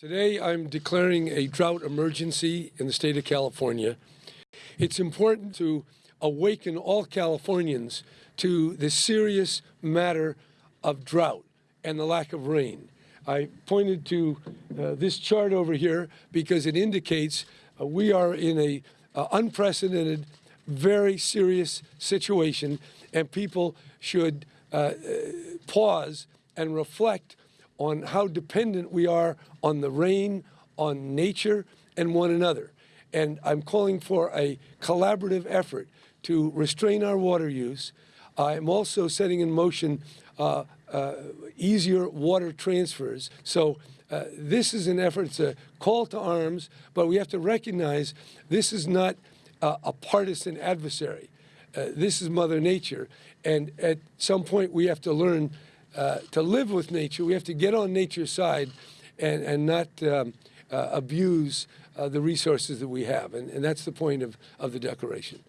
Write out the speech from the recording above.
Today, I'm declaring a drought emergency in the state of California. It's important to awaken all Californians to the serious matter of drought and the lack of rain. I pointed to uh, this chart over here because it indicates uh, we are in a uh, unprecedented, very serious situation, and people should uh, uh, pause and reflect on how dependent we are on the rain, on nature, and one another. And I'm calling for a collaborative effort to restrain our water use. I'm also setting in motion uh, uh, easier water transfers. So uh, this is an effort, it's a call to arms, but we have to recognize this is not uh, a partisan adversary. Uh, this is Mother Nature. And at some point, we have to learn uh, to live with nature, we have to get on nature's side and, and not um, uh, abuse uh, the resources that we have. And, and that's the point of, of the declaration.